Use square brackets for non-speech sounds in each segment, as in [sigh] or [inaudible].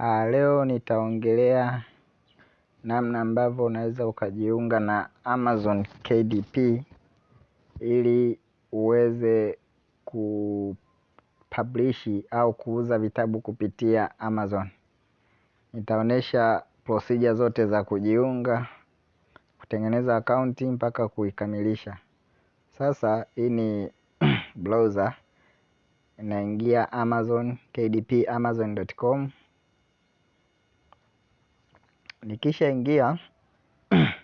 Leo nitaongelea namna ambavyo unaweza ukajiunga na Amazon KDP ili uweze kupablishi au kuuza vitabu kupitia Amazon. Nitaonesha procedure zote za kujiunga, kutengeneza akaunti mpaka kuikamilisha. Sasa hii ni [clears throat] browser, naingia Amazon KDP amazon.com. Nikisha ingia [clears throat]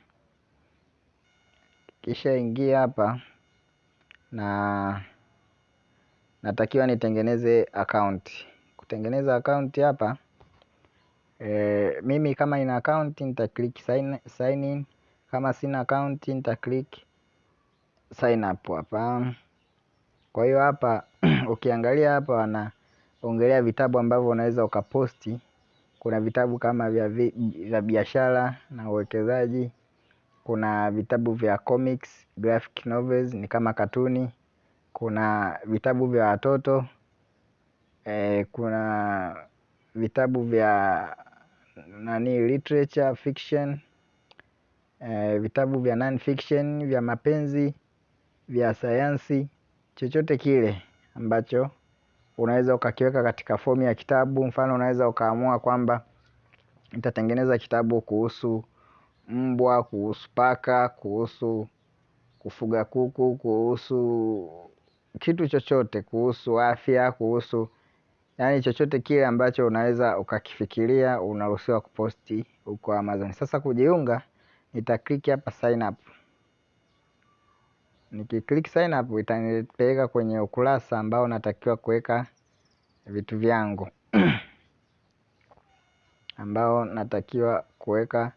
kisha ingia hapa na natakiwa nitengeneze account. Kutengeneza account hapa e, mimi kama ina account nita click sign, in. Kama sina account nita click sign up hapa. Kwa hiyo hapa [clears throat] ukiangalia hapa wanaongelea vitabu ambavyo unaweza ukaposti. Kuna vitabu kama vya biashara na uwekezaji. Kuna vitabu vya comics, graphic novels ni kama katuni. Kuna vitabu vya watoto e, kuna vitabu vya nani literature fiction e, vitabu vya non fiction vya mapenzi vya sayansi, chochote kile ambacho unaweza ukakiweka katika fomu ya kitabu. Mfano unaweza ukaamua kwamba nitatengeneza kitabu kuhusu mbwa, kuhusu paka, kuhusu kufuga kuku, kuhusu kitu chochote, kuhusu afya, kuhusu yani chochote kile ambacho unaweza ukakifikiria, unaruhusiwa kuposti huko Amazon. Sasa kujiunga, nitakliki hapa sign up. Nikiklik sign up, itanipeleka kwenye ukurasa ambao natakiwa kuweka vitu vyangu [clears throat] ambao natakiwa kuweka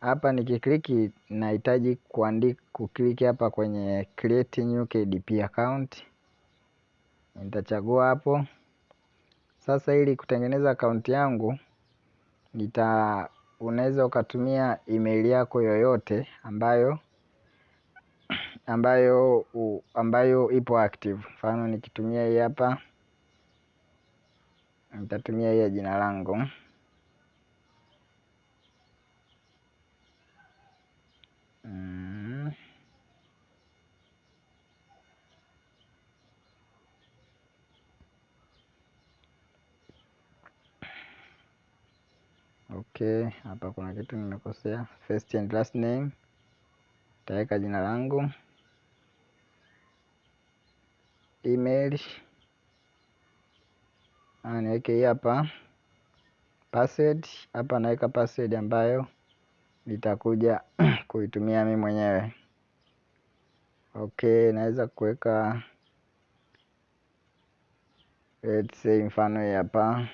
hapa. Nikikliki nahitaji kuandika kukliki hapa kwenye create new KDP account, nitachagua hapo. Sasa ili kutengeneza akaunti yangu nita unaweza ukatumia email yako yoyote ambayo ambayo ambayo ipo active. Mfano nikitumia hii hapa, nitatumia hii ya jina langu mm. Okay, hapa kuna kitu nimekosea, first and last name nitaweka jina langu, email. Niweke hii hapa, password. Hapa naweka password ambayo nitakuja [clears throat] kuitumia mimi mwenyewe. Okay, naweza kuweka let's say mfano hii hapa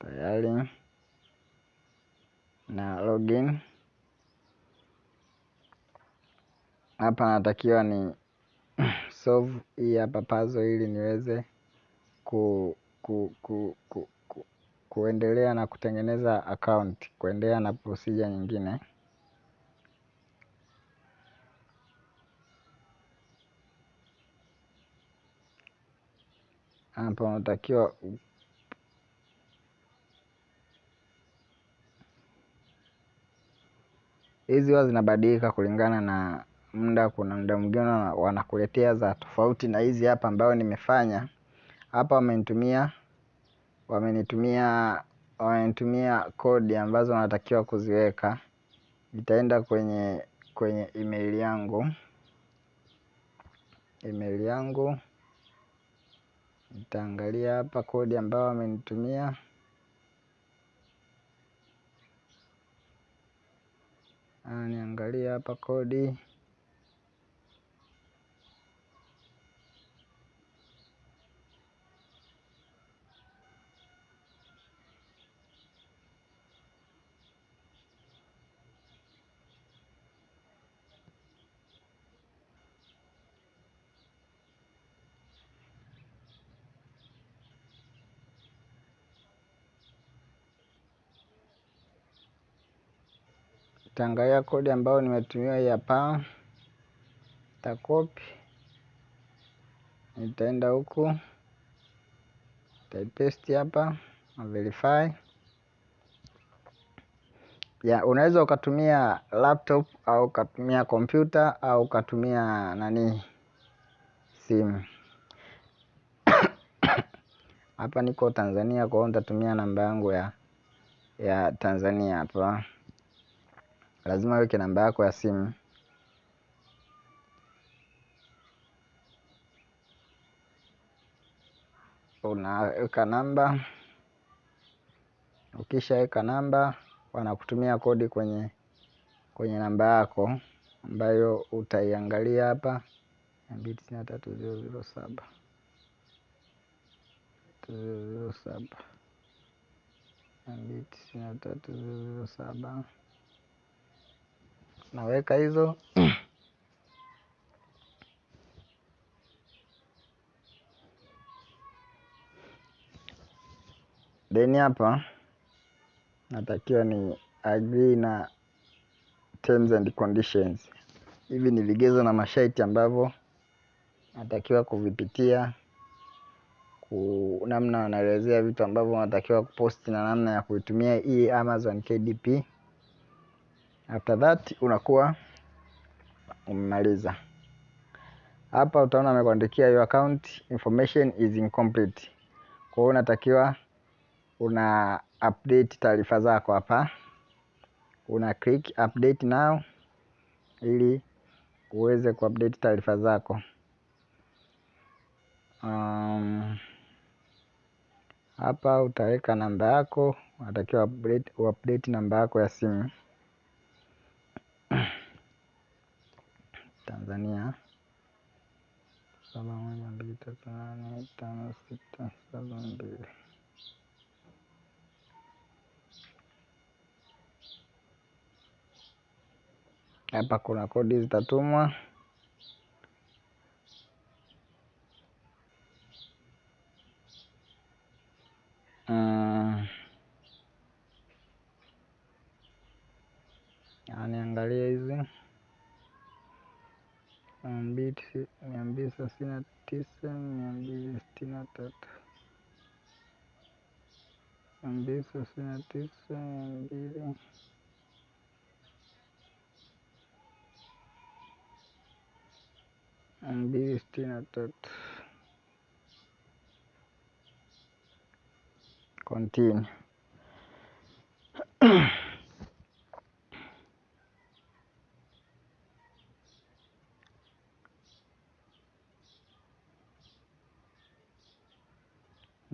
tayari na login hapa. Natakiwa ni [clears throat] solve hii hapa puzzle ili niweze ku, ku, ku, ku, ku, kuendelea na kutengeneza account, kuendelea na procedure nyingine. Hapa unatakiwa hizi huwa zinabadilika kulingana na muda. Kuna muda mwingine wanakuletea za tofauti na hizi hapa ambayo nimefanya hapa. Wamenitumia wamenitumia wamenitumia kodi ambazo wanatakiwa kuziweka. Nitaenda kwenye kwenye email yangu email yangu nitaangalia hapa kodi ambayo wamenitumia. Niangalie hapa kodi nitaangalia kodi ambayo nimetumiwa ya hapa, nitakopi, nitaenda huku, nitaipaste hapa na verify. Ya, unaweza ukatumia laptop au ukatumia kompyuta au ukatumia nani simu. [coughs] Hapa niko Tanzania kwa hiyo nitatumia namba yangu ya ya Tanzania hapa. Lazima uweke namba yako ya simu. Unaweka namba, ukishaweka namba wanakutumia kodi kwenye kwenye namba yako ambayo utaiangalia hapa. Mbili tisini na tatu ziro ziro saba. Ziro ziro saba. Mbili tisini na tatu ziro ziro saba naweka hizo then hapa natakiwa ni agree na terms and conditions. Hivi ni vigezo na masharti ambavyo natakiwa kuvipitia, ku namna wanaelezea vitu ambavyo natakiwa kuposti na namna ya kuitumia hii Amazon KDP. After that unakuwa umemaliza. Hapa utaona amekuandikia your account information is incomplete. Kwa hiyo unatakiwa una update taarifa zako hapa, una click update now ili uweze kuupdate taarifa zako. Um, hapa utaweka namba yako, unatakiwa update, update namba yako ya simu Tanzania saba moja mbili tatu nane tano sita saba mbili. Hapa kuna kodi zitatumwa. Mm. Niangalie hizi mia mbili thelathini na tisa mia mbili sitini na tatu. mia mbili thelathini na tisa mia mbili. mia mbili sitini na tatu. Continue. [clears throat]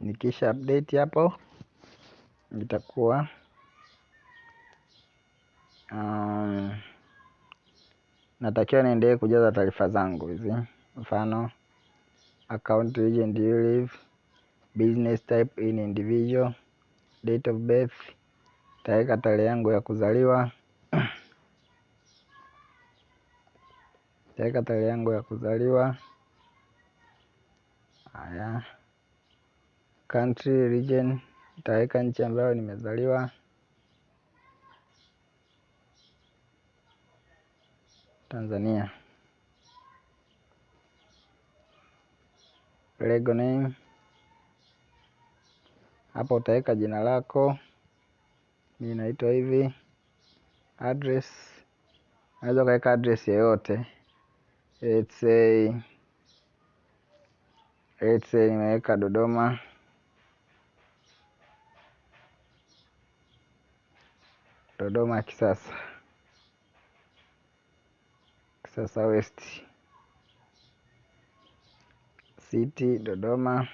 Nikisha update hapo itakuwa um, natakiwa niendelee kujaza taarifa zangu hizi, mfano account region you live, business type in individual, date of birth, taweka tarehe yangu ya kuzaliwa [clears throat] taweka tarehe yangu ya kuzaliwa. Haya, country region, nitaweka nchi ambayo nimezaliwa. Tanzania. Lego name, hapo utaweka jina lako, mi naitwa hivi. Address, unaweza ukaweka address yoyote. Let's say, let's say nimeweka Dodoma. Dodoma Kisasa, Kisasa West City Dodoma,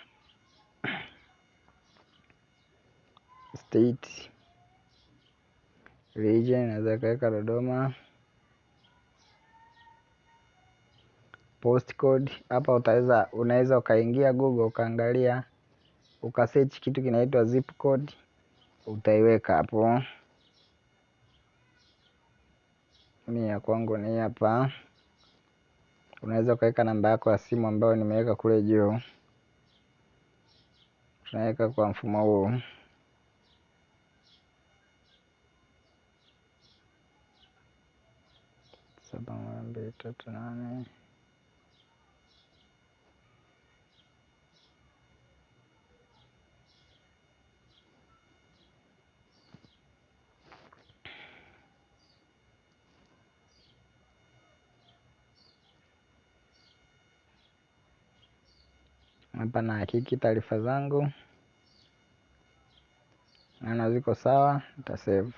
State region, naweza kaweka Dodoma. Postcode hapa utaweza, unaweza ukaingia Google ukaangalia ukasearch kitu kinaitwa zip code, utaiweka hapo. Mi ya kwangu ni hapa. Unaweza ukaweka namba yako ya simu ambayo nimeweka kule juu, tunaweka kwa mfumo huu. saba mbili tatu nane hapa na hakiki taarifa zangu, naona ziko sawa, nitasave.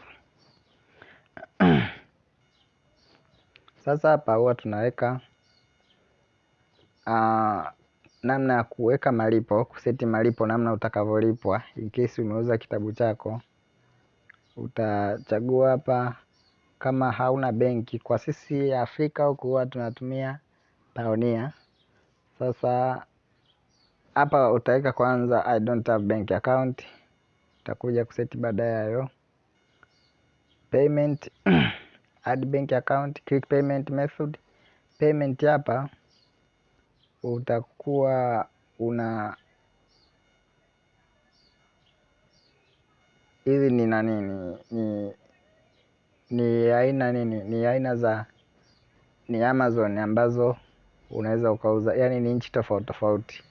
Sasa hapa huwa tunaweka uh, namna ya kuweka malipo, kuseti malipo, namna utakavyolipwa in case umeuza kitabu chako. Utachagua hapa kama hauna benki. Kwa sisi Afrika huku huwa tunatumia Pioneer. Sasa hapa utaweka kwanza I don't have bank account, utakuja kuseti baadaye hayo. Payment [clears throat] add bank account, click payment method. Payment hapa utakuwa una hizi ni na nini? Ni, ni aina nini? Ni aina za ni Amazon ambazo unaweza ukauza, yani ni nchi tofauti tofauti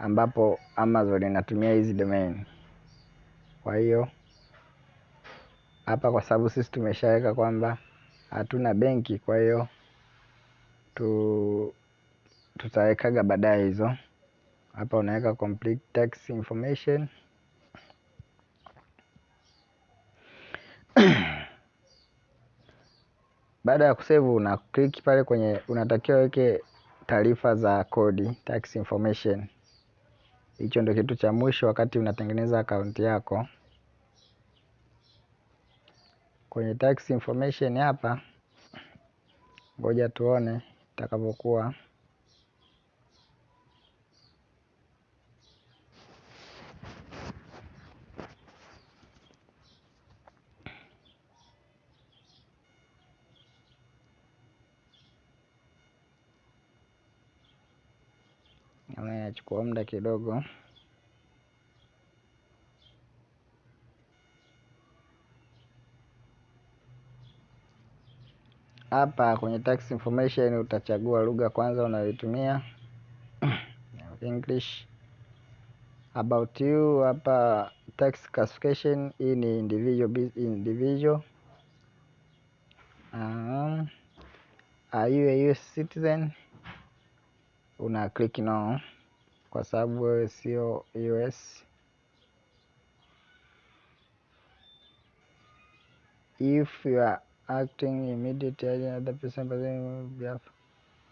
ambapo Amazon inatumia hizi domain. Kwa hiyo hapa, kwa sababu sisi tumeshaweka kwamba hatuna benki, kwa hiyo tu tutawekaga baadaye hizo. Hapa unaweka complete tax information [clears throat] baada ya kusevu una click pale kwenye, unatakiwa weke taarifa za kodi tax information. Hicho ndio kitu cha mwisho wakati unatengeneza akaunti yako. Kwenye tax information hapa, ngoja tuone itakavyokuwa. Naona inachukua muda kidogo. Hapa kwenye tax information utachagua lugha kwanza unayoitumia [coughs] English. About you hapa tax classification, hii ni individual, individual. Uh, are you a US citizen? Una click no kwa sababu wewe sio US. If you are acting immediately another person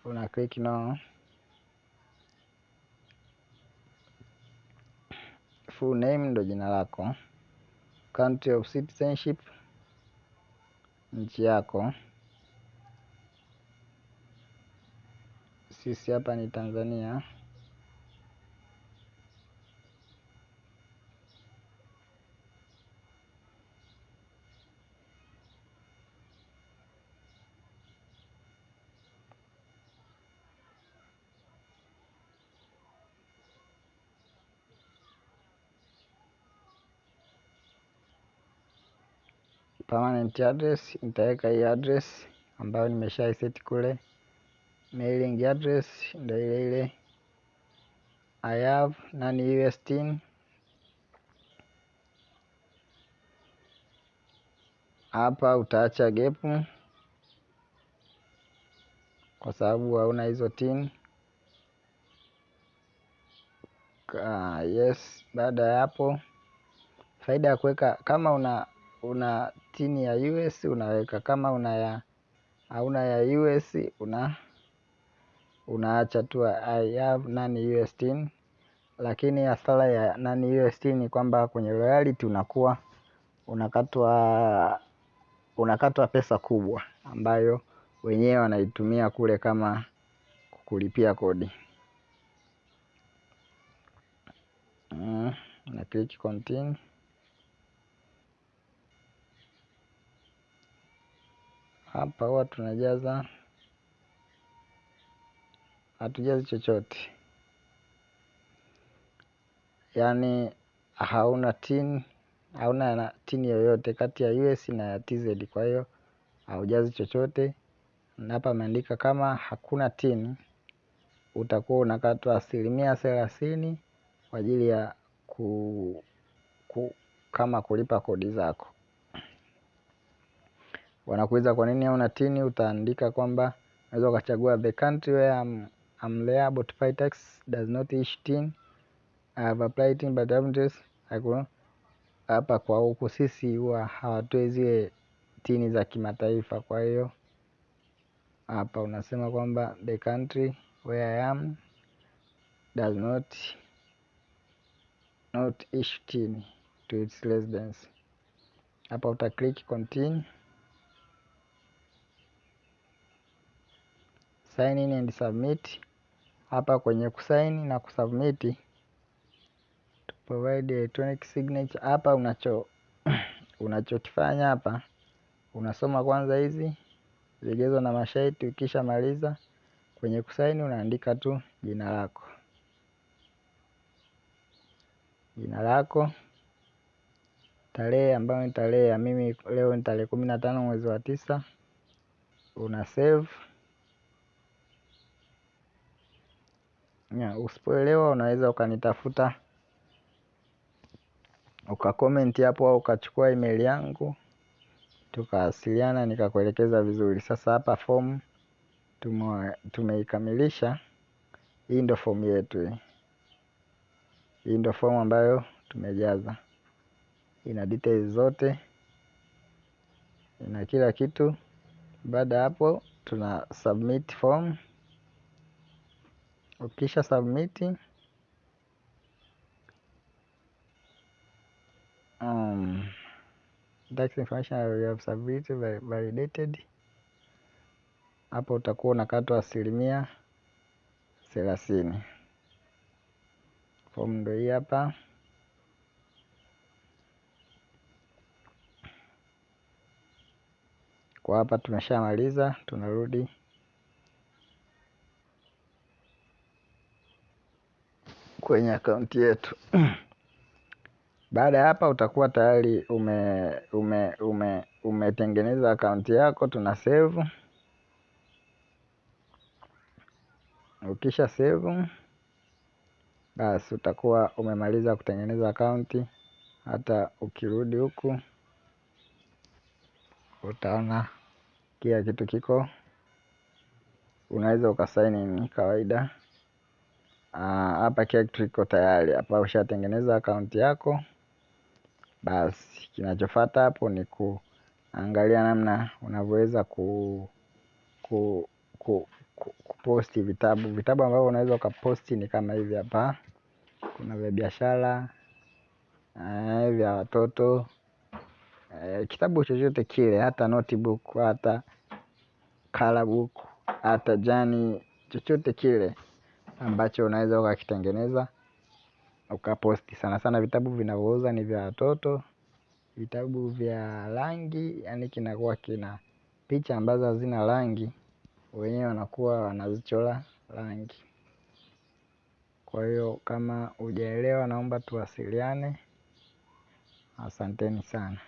una click no. Full name ndo jina lako. Country of citizenship, nchi yako. Sisi hapa ni Tanzania. Permanent address nitaweka hii address ambayo nimesha set kule. Mailing address ndio ile ile. I have nani US tin. Hapa utaacha gepu kwa sababu hauna hizo tin. Uh, yes. Baada ya hapo, faida ya kuweka kama una una tini ya US unaweka, kama una ya hauna ya US una unaacha tu I have nani US tin. Lakini hasara ya nani US tin ni kwamba kwenye royalty unakuwa unakatwa unakatwa pesa kubwa ambayo wenyewe wanaitumia kule kama kulipia kodi. Mm, na click continue. Hapa huwa tunajaza, hatujazi chochote, yaani hauna tin, hauna na tin yoyote kati ya US na ya TZ. Kwa hiyo haujazi chochote, Na hapa ameandika kama hakuna tin utakuwa unakatwa asilimia thelathini kwa ajili ya ku, ku, kama kulipa kodi zako. Wanakuuliza kwa nini hauna tini, utaandika kwamba unaweza ukachagua the country where I'm, I'm liable to pay tax does not issue tin I have applied tin but haven't hapa kwa huku sisi huwa hawatoi zile tini za kimataifa. Kwa hiyo hapa unasema kwamba the country where I am does not not issue tin to its residents. Hapa uta click continue, sign in and submit. Hapa kwenye kusaini na kusubmit to provide electronic signature, hapa unacho [clears throat] unachokifanya hapa unasoma kwanza hizi vigezo na masharti. Ukisha maliza kwenye kusaini unaandika tu jina lako, jina lako, tarehe ambayo ni tarehe ya mimi leo ni tarehe kumi na tano mwezi wa tisa, una save. Usipoelewa unaweza ukanitafuta ukakomenti hapo au ukachukua email yangu tukawasiliana nikakuelekeza vizuri. Sasa hapa fomu tumeikamilisha. Hii ndo fomu yetu hii. Ndo fomu ambayo tumejaza, ina details zote, ina kila kitu. Baada ya hapo tuna submit form. Ukisha submit um, tax information you have submitted validated. Hapo utakuwa unakatwa asilimia thelathini. Fomu ndo hii hapa. Kwa hapa tumeshamaliza, tunarudi kwenye akaunti yetu. Baada ya hapa utakuwa tayari ume ume ume umetengeneza akaunti yako, tuna save. Ukisha save, basi utakuwa umemaliza kutengeneza akaunti. Hata ukirudi huku utaona kila kitu kiko, unaweza ukasaini ni kawaida. Hapa kila iko tayari. Hapa ushatengeneza akaunti yako. Basi kinachofuata hapo ni kuangalia namna unavyoweza ku, ku, ku, ku, kuposti vitabu. Vitabu ambavyo unaweza ukaposti ni kama hivi hapa. Kuna vya biashara, vya watoto, kitabu chochote kile, hata notebook, hata book, hata jani, chochote kile ambacho unaweza ukakitengeneza ukaposti. Sana sana vitabu vinavyouza ni vya watoto, vitabu vya rangi, yani kinakuwa kina picha ambazo hazina rangi, wenyewe wanakuwa wanazichora rangi. Kwa hiyo kama hujaelewa, naomba tuwasiliane. Asanteni sana.